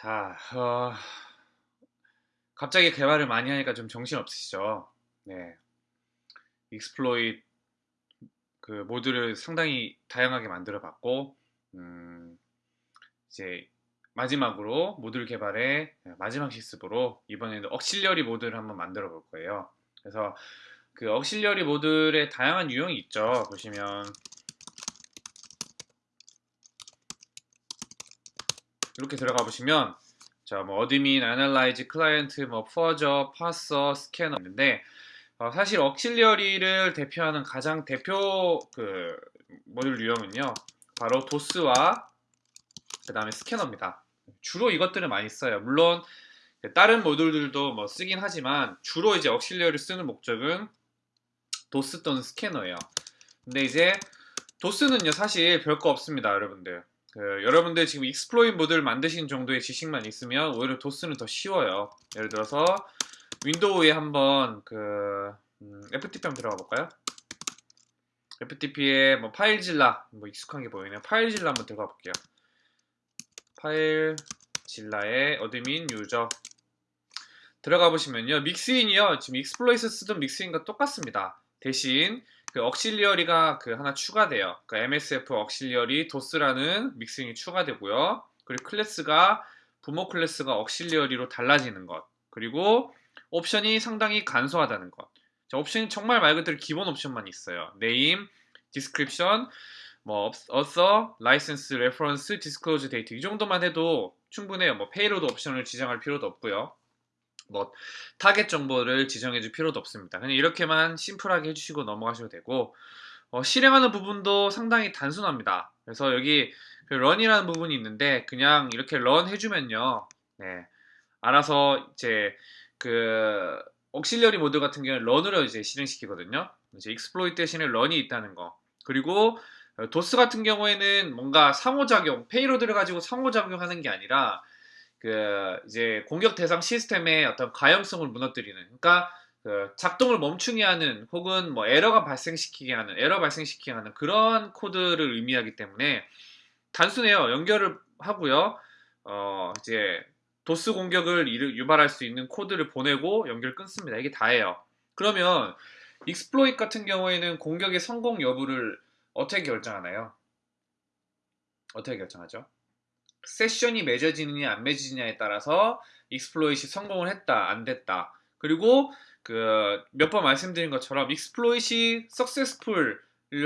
자, 어, 갑자기 개발을 많이 하니까 좀 정신 없으시죠? 네. exploit 그 모듈을 상당히 다양하게 만들어 봤고, 음, 이제 마지막으로 모듈 개발의 마지막 실습으로 이번에는 auxiliary 모듈을 한번 만들어 볼 거예요. 그래서 그 auxiliary 모듈의 다양한 유형이 있죠. 보시면 이렇게 들어가 보시면 자, 뭐 admin, analyze, client, 뭐 fuzzer, parser, scanner 있는데 어, 사실 auxiliary를 대표하는 가장 대표 그 모듈 유형은요. 바로 DoS와 그 다음에 scanner입니다. 주로 이것들을 많이 써요. 물론 다른 모듈들도 뭐 쓰긴 하지만 주로 이제 auxiliary를 쓰는 목적은 DoS 또는 scanner예요. 근데 이제 DoS는요 사실 별거 없습니다, 여러분들. 그 여러분들 지금 exploit 모듈을 만드신 정도의 지식만 있으면 오히려 DoS는 더 쉬워요. 예를 들어서 윈도우에 한번 그 음, FTP 한번 들어가 볼까요? FTP에 뭐 파일질라 뭐 익숙한 게 보이네요. 파일질라 한번 들어가 볼게요. 파일질라의 admin user 들어가 보시면요. mixin이요. 지금 exploit 쓰던 mixin과 똑같습니다. 대신 그 auxiliary가 그 하나 추가돼요. 그 MSF auxiliary DoS라는 mixin이 추가되고요. 그리고 클래스가 부모 클래스가 auxiliary로 달라지는 것. 그리고 옵션이 상당히 간소하다는 것. 자, 옵션이 정말 말 그대로 기본 옵션만 있어요. name, description, 뭐 author, license, reference, 이 정도만 해도 충분해요. 뭐 payload 옵션을 지정할 필요도 없고요. 뭐 타겟 정보를 지정해 줄 필요도 없습니다. 그냥 이렇게만 심플하게 해주시고 넘어가셔도 되고 어, 실행하는 부분도 상당히 단순합니다. 그래서 여기 그 런이라는 부분이 있는데 그냥 이렇게 런 해주면요. 네, 알아서 이제 그 억실리어리 모드 같은 경우는 런으로 이제 실행시키거든요. 이제 익스플로이트 대신에 런이 있다는 거. 그리고 도스 같은 경우에는 뭔가 상호작용, 페이로드를 가지고 상호작용하는 게 아니라 그 이제 공격 대상 시스템의 어떤 가용성을 무너뜨리는 그러니까 그 작동을 멈추게 하는 혹은 뭐 에러가 발생시키게 하는 에러 발생시키게 하는 그런 코드를 의미하기 때문에 단순해요. 연결을 하고요. 어 이제 도스 공격을 유발할 수 있는 코드를 보내고 연결 끊습니다. 이게 다예요. 그러면 익스플로잇 같은 경우에는 공격의 성공 여부를 어떻게 결정하나요? 어떻게 결정하죠 세션이 맺어지느냐 안 맺어지느냐에 따라서 익스플로잇이 성공을 했다 안 됐다 그리고 그 몇 번 말씀드린 것처럼 익스플로잇이 석세스풀을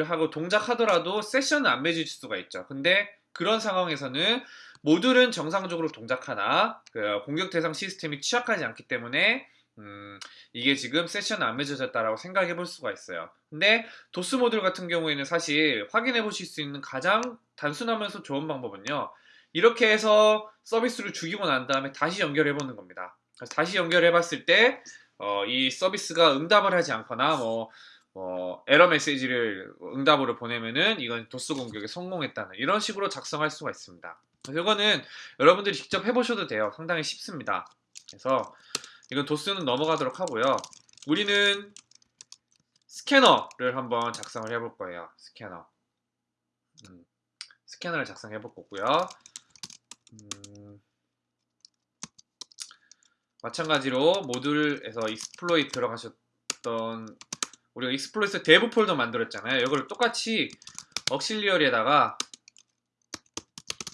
하고 동작하더라도 세션은 안 맺어질 수가 있죠 근데 그런 상황에서는 모듈은 정상적으로 동작하나 그 공격 대상 시스템이 취약하지 않기 때문에 음, 이게 지금 세션 안 맺어졌다라고 생각해 볼 수가 있어요. 근데 도스 모듈 같은 경우에는 사실 확인해 보실 수 있는 가장 단순하면서 좋은 방법은요. 이렇게 해서 서비스를 죽이고 난 다음에 다시 연결해 보는 겁니다. 다시 연결해 봤을 때, 어, 이 서비스가 응답을 하지 않거나, 뭐, 뭐, 에러 메시지를 응답으로 보내면은 이건 도스 공격에 성공했다는 이런 식으로 작성할 수가 있습니다. 이거는 여러분들이 직접 해보셔도 돼요. 상당히 쉽습니다. 그래서 이건 도스는 넘어가도록 하고요. 우리는 스캐너를 한번 작성을 해볼 거예요. 스캐너. 음, 스캐너를 작성해 볼 거고요. 음, 마찬가지로 모듈에서 익스플로이트 들어가셨던 우리가 익스플로이트 데브 폴더 만들었잖아요. 이걸 똑같이 억실리얼에다가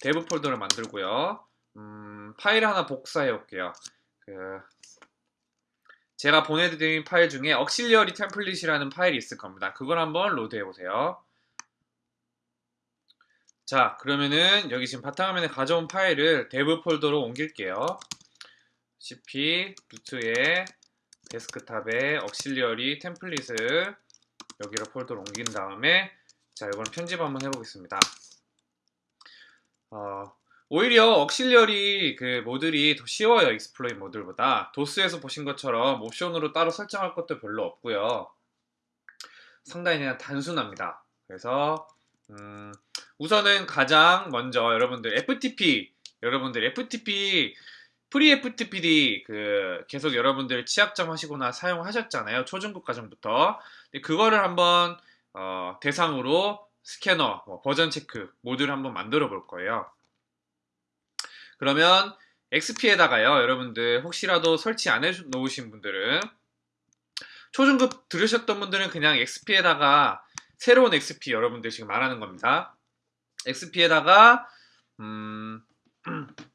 데브 폴더를 만들고요. 음, 파일 하나 복사해 올게요. 그 제가 보내드린 파일 중에 억실리얼이 템플릿이라는 파일이 있을 겁니다. 그걸 한번 로드해 보세요. 자 그러면은 여기 지금 바탕화면에 가져온 파일을 데브 폴더로 옮길게요. cp 루트에 데스크탑에 억실리어리 템플릿을 여기로 폴더로 옮긴 다음에 자 이건 편집 한번 해보겠습니다. 어, 오히려 억실리어리 그 모듈이 더 쉬워요 익스플로인 모듈보다. 도스에서 보신 것처럼 옵션으로 따로 설정할 것도 별로 없고요. 상당히 그냥 단순합니다. 그래서 음, 우선은 가장 먼저 여러분들 FTP 여러분들 FTP 프리 FTPD 그 계속 여러분들 취약점 하시거나 사용하셨잖아요 초중급 과정부터 그거를 한번 어, 대상으로 스캐너 뭐 버전 체크 모듈을 한번 만들어 볼 거예요 그러면 XP에다가요, 여러분들 혹시라도 설치 안 해 놓으신 분들은 초중급 들으셨던 분들은 그냥 XP에다가 새로운 XP 여러분들 지금 말하는 겁니다. XP에다가 음,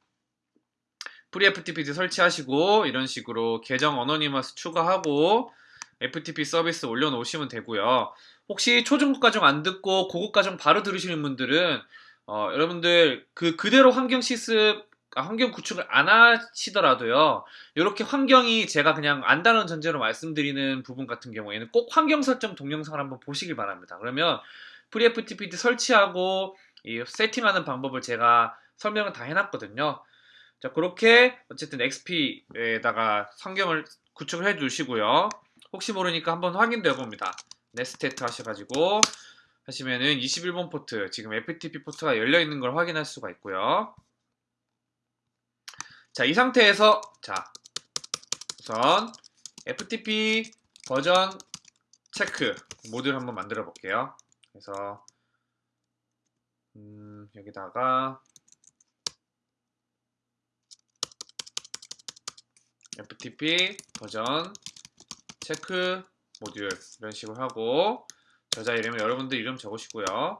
프리 FTP 설치하시고 이런 식으로 계정 어너니머스 추가하고 FTP 서비스 올려놓으시면 되고요. 혹시 초중급 과정 안 듣고 고급 과정 바로 들으시는 분들은 어, 여러분들 그 그대로 환경 시습 아, 환경 구축을 안 하시더라도요. 이렇게 환경이 제가 그냥 안다는 전제로 말씀드리는 부분 같은 경우에는 꼭 환경 설정 동영상을 한번 보시길 바랍니다. 그러면 FreeFTP 설치하고 이 세팅하는 방법을 제가 설명을 다 해놨거든요. 자 그렇게 어쨌든 XP에다가 성경을 구축을 해 두시고요. 혹시 모르니까 한번 확인도 해봅니다. 네스테트 하셔가지고 하시면은 21번 포트 지금 FTP 포트가 열려 있는 걸 확인할 수가 있고요. 자, 이 상태에서 자, 우선 FTP 버전 체크 모듈 한번 만들어 볼게요. 그래서 음, 여기다가 FTP 버전 체크 모듈 이런 식으로 하고 저자 이름은 여러분들 이름 적으시고요.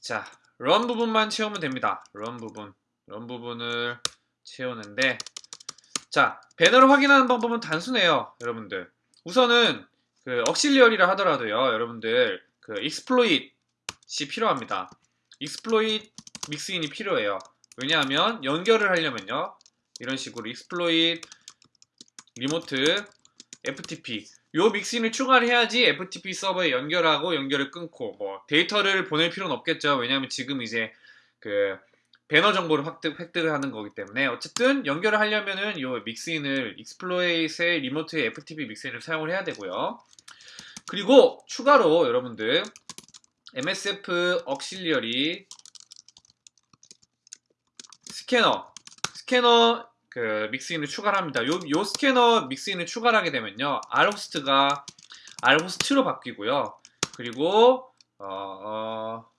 자, 런 부분만 채우면 됩니다. 런 부분. 런 부분을 채우는데 자 배너를 확인하는 방법은 단순해요 여러분들 우선은 그 억실리얼이라 하더라도요 여러분들 그 익스플로잇 이 필요합니다. 익스플로잇 믹스인이 필요해요. 왜냐하면 연결을 하려면요. 이런 식으로 익스플로잇 리모트 FTP. 요 믹스인을 추가를 해야지 FTP 서버에 연결하고 연결을 끊고 뭐 데이터를 보낼 필요는 없겠죠. 왜냐하면 지금 이제 그 배너 정보를 획득, 획득을 하는 거기 때문에. 어쨌든 연결을 하려면은 이 믹스인을 익스플로이트의 리모트의 FTP 믹스인을 사용을 해야 되고요. 그리고 추가로 여러분들 MSF 억실리얼이 스캐너 스캐너 그 믹스인을 추가를 합니다. 요, 요 스캐너 믹스인을 추가를 하게 되면요. R호스트가 R호스트로 바뀌고요. 그리고 어, 어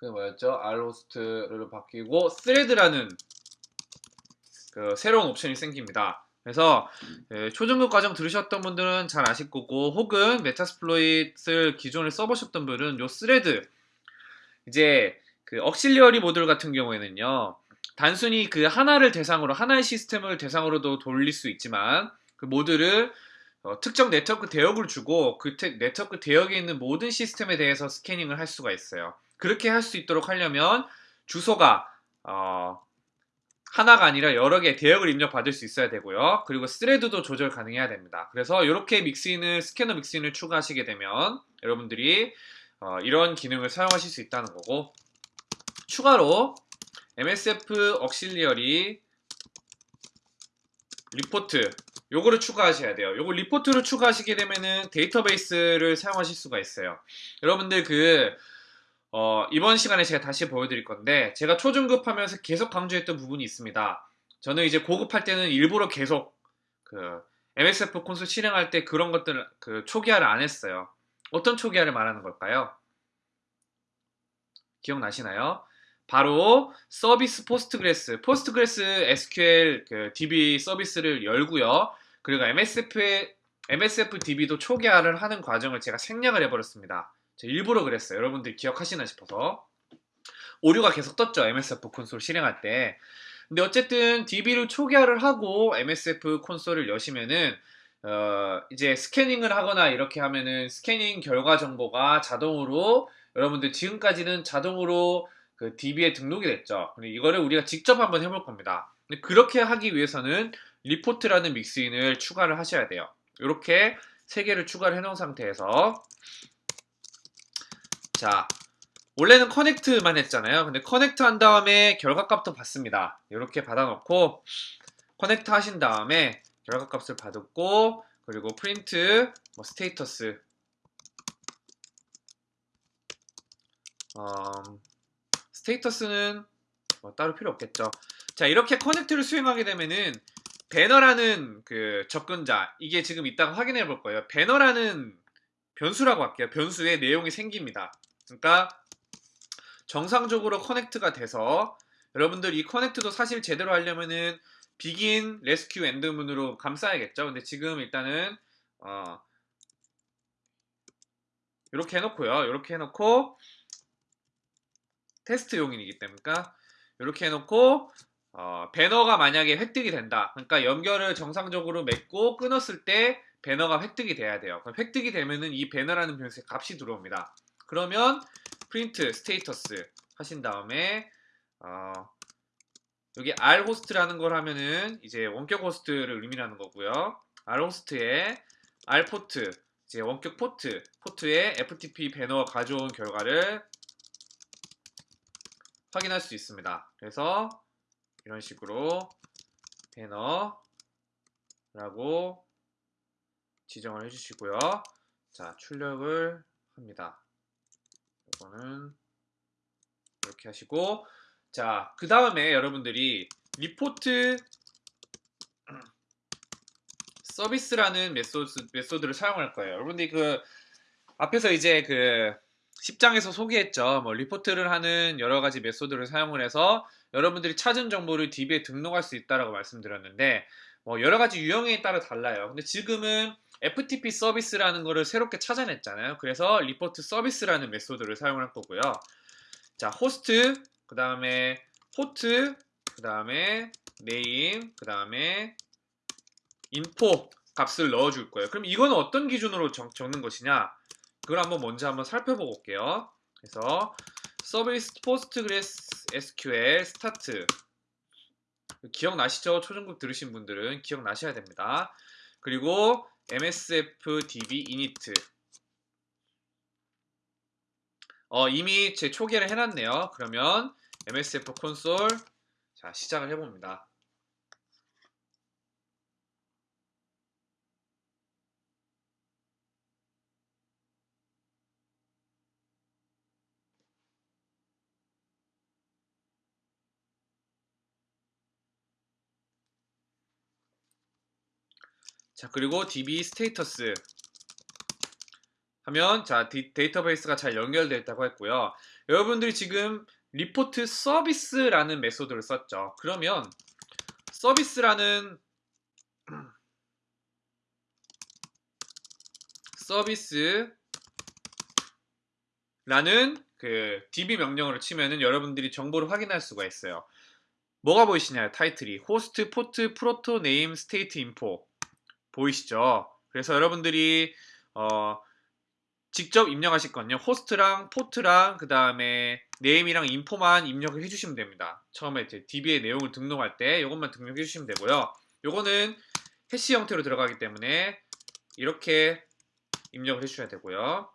그게 뭐였죠? 알호스트로 바뀌고 스레드라는 그 새로운 옵션이 생깁니다. 그래서 예, 초중급 과정 들으셨던 분들은 잘 아실 거고 혹은 메타스플로잇을 기존에 써보셨던 분은 요 스레드 이제 그 억실리어리 모듈 같은 경우에는요 단순히 그 하나를 대상으로 하나의 시스템을 대상으로도 돌릴 수 있지만 그 모듈을 어, 특정 네트워크 대역을 주고 그 네트워크 대역에 있는 모든 시스템에 대해서 스캐닝을 할 수가 있어요. 그렇게 할 수 있도록 하려면 주소가 어, 하나가 아니라 여러 개의 대역을 입력받을 수 있어야 되고요. 그리고 스레드도 조절 가능해야 됩니다. 그래서 이렇게 믹스인을 스캐너 믹스인을 추가하시게 되면 여러분들이 어, 이런 기능을 사용하실 수 있다는 거고 추가로 MSF 억실리얼이 리포트 요거를 추가하셔야 돼요. 요거 리포트를 추가하시게 되면은 데이터베이스를 사용하실 수가 있어요. 여러분들 그 어, 이번 시간에 제가 다시 보여드릴 건데 제가 초중급 하면서 계속 강조했던 부분이 있습니다. 저는 이제 고급할 때는 일부러 계속 그 MSF 콘솔 실행할 때 그런 것들 그 초기화를 안 했어요. 어떤 초기화를 말하는 걸까요? 기억나시나요? 바로 service Postgres, Postgres SQL 그 DB 서비스를 열고요. 그리고 MSF의 MSF DB도 초기화를 하는 과정을 제가 생략을 해버렸습니다. 일부러 그랬어요. 여러분들 기억하시나 싶어서. 오류가 계속 떴죠. MSF 콘솔 실행할 때. 근데 어쨌든 DB를 초기화를 하고 MSF 콘솔을 여시면은 어, 이제 스캐닝을 하거나 이렇게 하면은 스캐닝 결과 정보가 자동으로 여러분들 지금까지는 자동으로 그 DB에 등록이 됐죠. 근데 이거를 우리가 직접 한번 해볼 겁니다. 근데 그렇게 하기 위해서는 report라는 mixin을 추가를 하셔야 돼요. 이렇게 세 개를 추가를 해놓은 상태에서 자, 원래는 connect만 했잖아요. 근데 connect 한 다음에 결과값도 받습니다. 이렇게 받아놓고 connect 하신 다음에 결과값을 받았고 그리고 프린트 뭐 status 음, status는 뭐 따로 필요 없겠죠. 자 이렇게 connect를 수행하게 되면은 배너라는 그 접근자 이게 지금 이따가 확인해 볼 거예요. 배너라는 변수라고 할게요. 변수에 내용이 생깁니다. 그러니까 정상적으로 connect가 돼서 여러분들 이 connect도 사실 제대로 하려면은 begin, rescue, end문으로 감싸야겠죠. 근데 지금 일단은 어 이렇게 해놓고요. 이렇게 해놓고 테스트용이기 때문에 이렇게 해놓고 어, 배너가 만약에 획득이 된다. 그러니까 연결을 정상적으로 맺고 끊었을 때 배너가 획득이 돼야 돼요. 그럼 획득이 되면은 이 배너라는 변수에 값이 들어옵니다. 그러면 print status 하신 다음에 어, 여기 r host라는 걸 하면은 이제 원격 호스트를 의미하는 거고요. r host에 r port 이제 원격 포트 포트에 FTP 배너 가져온 결과를 확인할 수 있습니다. 그래서 이런 식으로 배너라고 지정을 해주시고요. 자, 출력을 합니다. 이거는 이렇게 하시고 자, 그 다음에 여러분들이 report service라는 method, method를 사용할 거예요. 여러분들이 그 앞에서 이제 그 10장에서 소개했죠. 뭐 리포트를 하는 여러 가지 method를 사용을 해서 여러분들이 찾은 정보를 DB에 등록할 수 있다라고 말씀드렸는데 뭐 여러 가지 유형에 따라 달라요. 근데 지금은 FTP 서비스라는 거를 새롭게 찾아냈잖아요. 그래서 report service라는 method를 사용할 거고요. 자, 호스트, 그 다음에 port, 그 다음에 name, 그 다음에 info 값을 넣어줄 거예요. 그럼 이건 어떤 기준으로 적, 적는 것이냐? 그걸 한번 먼저 한번 살펴보고 올게요. 그래서 service Postgres SQL start 기억나시죠? 초중급 들으신 분들은 기억나셔야 됩니다. 그리고 MSF DB init 어, 이미 제 초기화를 해놨네요. 그러면 MSF 콘솔 자 시작을 해봅니다. 자 그리고 db status 하면 자 디, 데이터베이스가 잘 연결되어 있다고 했고요. 여러분들이 지금 report service라는 method를 썼죠. 그러면 service라는 service라는 그 db 명령으로 치면은 여러분들이 정보를 확인할 수가 있어요. 뭐가 보이시냐요? 타이틀이 host port proto name state info 보이시죠? 그래서 여러분들이 어, 직접 입력하실 건요. 호스트랑 포트랑 그 다음에 네임이랑 인포만 입력을 해주시면 됩니다. 처음에 이제 DB의 내용을 등록할 때 이것만 등록해 주시면 되고요. 요거는 hash 형태로 들어가기 때문에 이렇게 입력을 해주셔야 되고요.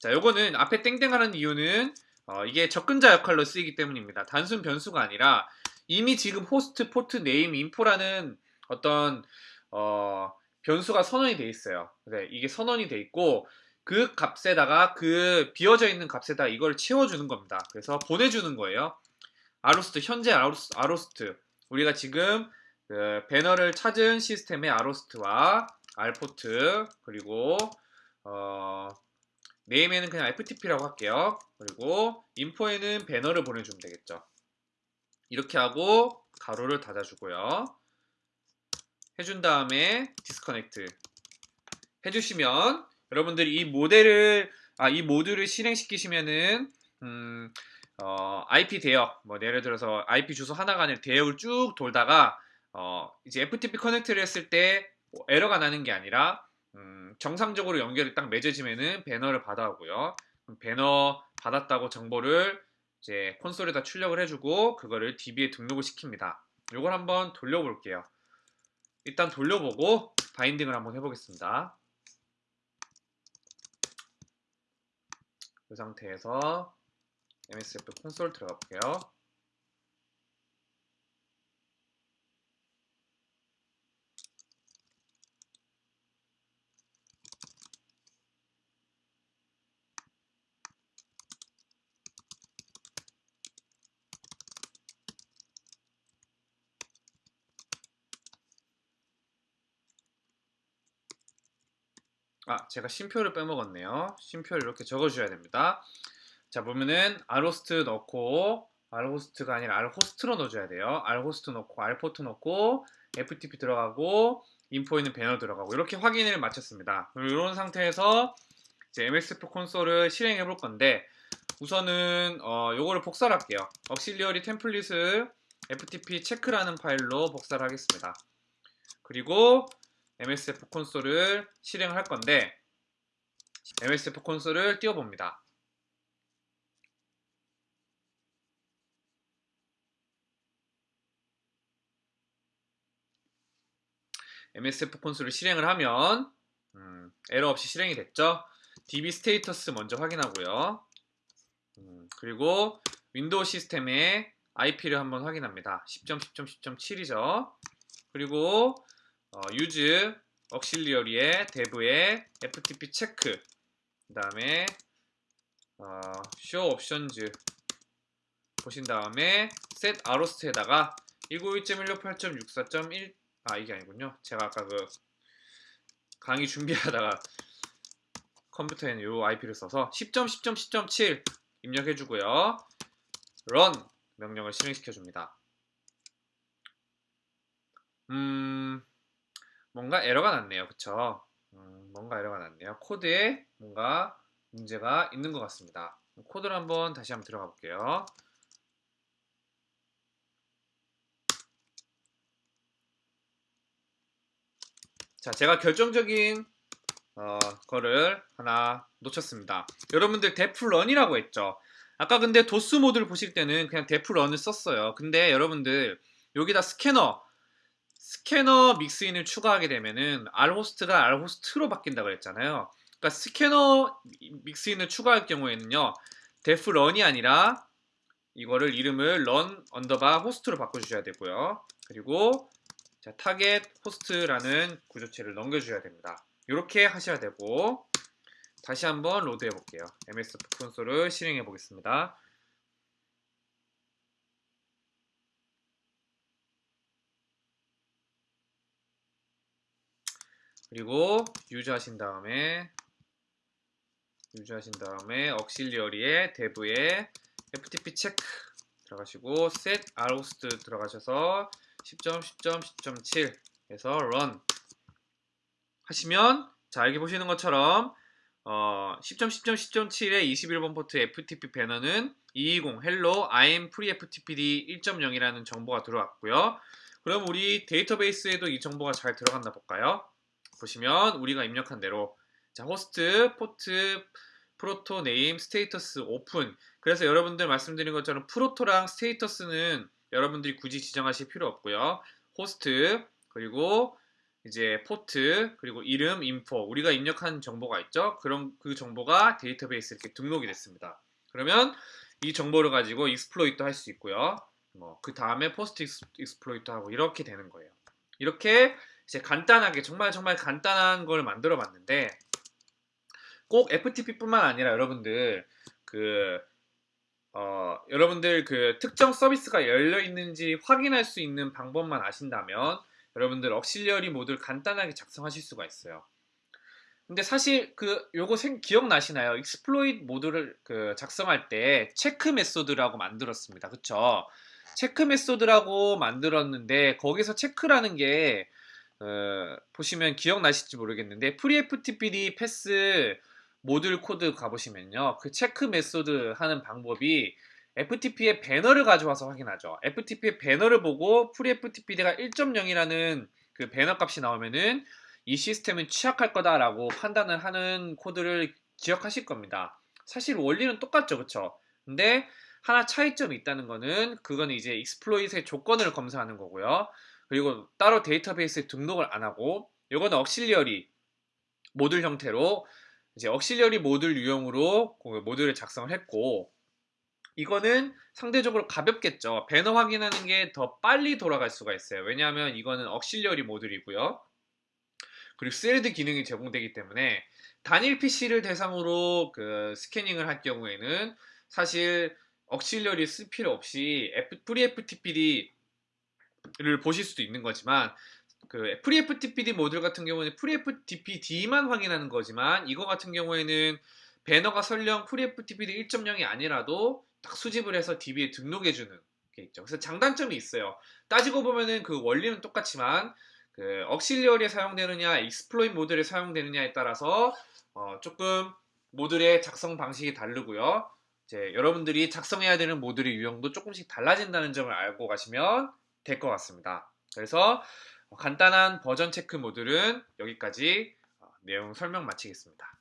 자, 요거는 앞에 땡땡하는 이유는 어, 이게 접근자 역할로 쓰이기 때문입니다. 단순 변수가 아니라 이미 지금 host, port, name, info라는 어떤 어, 변수가 선언이 돼 있어요. 네, 이게 선언이 돼 있고 그 값에다가 그 비어져 있는 값에다 이걸 채워주는 겁니다. 그래서 보내주는 거예요. rhost 현재 rhos, rhost 우리가 지금 그 배너를 찾은 시스템의 rhost와 rport 그리고 어, name에는 그냥 FTP라고 할게요. 그리고 info에는 배너를 보내주면 되겠죠. 이렇게 하고 가로를 닫아주고요. 해준 다음에 disconnect 해주시면 여러분들이 이 모델을 아, 이 모듈을 실행시키시면은 음, 어, IP 대역 뭐 예를 들어서 IP 주소 하나가 아니라 대역을 쭉 돌다가 어, 이제 FTP connect를 했을 때 뭐 에러가 나는 게 아니라 음, 정상적으로 연결이 딱 맺어지면은 배너를 받아오고요. 배너 받았다고 정보를 이제 콘솔에다 출력을 해주고 그거를 DB에 등록을 시킵니다. 이걸 한번 돌려볼게요. 일단 돌려보고 바인딩을 한번 해보겠습니다. 이 상태에서 MSF 콘솔 들어가 볼게요. 아, 제가 쉼표를 빼먹었네요. 쉼표를 이렇게 적어주셔야 됩니다. 자, 보면은 아로스트 넣고 R호스트가 아니라 R호스트로 넣어줘야 돼요. R호스트 넣고 R포트 넣고 FTP 들어가고 인포에는 배너 들어가고 이렇게 확인을 마쳤습니다. 이런 상태에서 이제 MSF 콘솔을 실행해 볼 건데 우선은 어, 요거를 복사를 할게요. 억실리어리 템플릿을 FTP 체크라는 파일로 복사를 하겠습니다. 그리고 MSF 콘솔을 실행할 건데 MSF 콘솔을 띄워봅니다. MSF 콘솔을 실행을 하면 음, 에러 없이 실행이 됐죠. DB status 먼저 확인하고요. 음, 그리고 윈도우 시스템의 IP를 한번 확인합니다. 10.10.10.7이죠. 그리고 어, use auxiliary의 dev의 ftp 체크 그 다음에 어, show options 보신 다음에 set arrost에다가 191.168.64.1 아 이게 아니군요. 제가 아까 그 강의 준비하다가 컴퓨터에는 이 IP를 써서 10.10.10.7 입력해 주고요. run 명령을 실행시켜 줍니다. 음, 뭔가 에러가 났네요. 그쵸? 음, 뭔가 에러가 났네요. 코드에 뭔가 문제가 있는 것 같습니다. 코드를 한번 다시 한번 들어가 볼게요. 자, 제가 결정적인 어, 거를 하나 놓쳤습니다. 여러분들 def run이라고 했죠. 아까 근데 DoS 모듈을 보실 때는 그냥 def run을 썼어요. 근데 여러분들 여기다 스캐너 스캐너 mixin을 추가하게 되면은 RHOST가 RHOSTS로 바뀐다고 했잖아요. 그러니까 스캐너 mixin을 추가할 경우에는요. def run이 아니라 이거를 이름을 run 언더바 호스트로 바꿔주셔야 되고요. 그리고 자, target host라는 구조체를 넘겨주셔야 됩니다. 이렇게 하셔야 되고 다시 한번 로드해 볼게요. MS 콘솔을 실행해 보겠습니다. 그리고 유즈 하신 다음에 유즈 하신 다음에 억실리어리의 대부에 FTP 체크 들어가시고 set rhost 들어가셔서 10.10.10.7 해서 run 하시면 자 여기 보시는 것처럼 어, 10.10.10.7의 21번 포트 FTP 배너는 220 hello I'm freeFTPd 1.0이라는 정보가 들어왔고요. 그럼 우리 데이터베이스에도 이 정보가 잘 들어갔나 볼까요? 보시면 우리가 입력한 대로 자 호스트, 포트, proto, name, status, open. 그래서 여러분들 말씀드린 것처럼 proto랑 status는 여러분들이 굳이 지정하실 필요 없고요. 호스트 그리고 이제 포트 그리고 이름 info 우리가 입력한 정보가 있죠? 그럼 그 정보가 데이터베이스에 이렇게 등록이 됐습니다. 그러면 이 정보를 가지고 exploit 할 수 있고요. 뭐 그 다음에 post exploit 하고 이렇게 되는 거예요. 이렇게 이제 간단하게 정말 정말 간단한 걸 만들어 봤는데 꼭 FTP뿐만 아니라 여러분들 그 어, 여러분들 그 특정 서비스가 열려 있는지 확인할 수 있는 방법만 아신다면 여러분들 auxiliary 모듈을 간단하게 작성하실 수가 있어요. 근데 사실 그 요거 생 기억나시나요? exploit 모듈을 그 작성할 때 체크 method라고 만들었습니다. 그쵸? 체크 method라고 만들었는데 거기서 체크라는 게 어, 보시면 기억나실지 모르겠는데 FreeFTPD pass 모듈 코드 가보시면요. 그 체크 method 하는 방법이 FTP의 배너를 가져와서 확인하죠. FTP의 배너를 보고 FreeFTPD가 1.0이라는 그 배너 값이 나오면은 이 시스템은 취약할 거다라고 판단을 하는 코드를 기억하실 겁니다. 사실 원리는 똑같죠, 그쵸? 근데 하나 차이점이 있다는 거는 그거는 이제 exploit의 조건을 검사하는 거고요. 그리고 따로 데이터베이스에 등록을 안 하고 이거는 auxiliary 모듈 형태로 이제 auxiliary 모듈 유형으로 그 모듈을 작성을 했고 이거는 상대적으로 가볍겠죠. 배너 확인하는 게 더 빨리 돌아갈 수가 있어요. 왜냐하면 이거는 auxiliary 모듈이고요. 그리고 thread 기능이 제공되기 때문에 단일 PC를 대상으로 그 스캐닝을 할 경우에는 사실 auxiliary 쓸 필요 없이 FreeFTPD를 보실 수도 있는 거지만 그 FreeFTPD 모듈 같은 경우는 FreeFTPD만 확인하는 거지만 이거 같은 경우에는 배너가 설령 FreeFTPD 1.0이 아니라도 딱 수집을 해서 DB에 등록해주는 게 있죠. 그래서 장단점이 있어요. 따지고 보면은 그 원리는 똑같지만 그 auxiliary에 사용되느냐, exploit 모듈에 사용되느냐에 따라서 어, 조금 모듈의 작성 방식이 다르고요. 이제 여러분들이 작성해야 되는 모듈의 유형도 조금씩 달라진다는 점을 알고 가시면 될 것 같습니다. 그래서 간단한 버전 체크 모듈은 여기까지 어, 내용 설명 마치겠습니다.